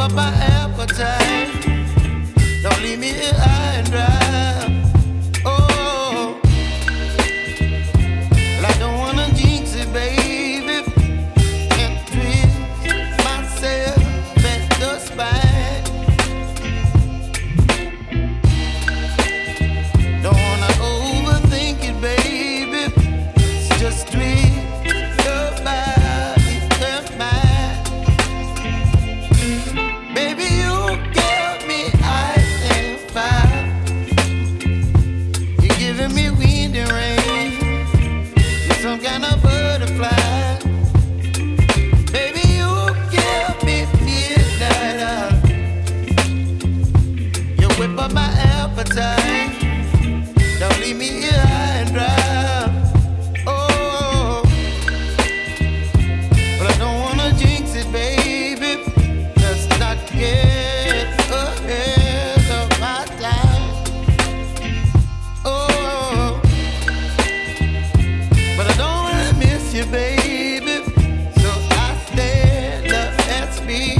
up my appetite. Don't leave me here. you, baby. So I stand up, that's me.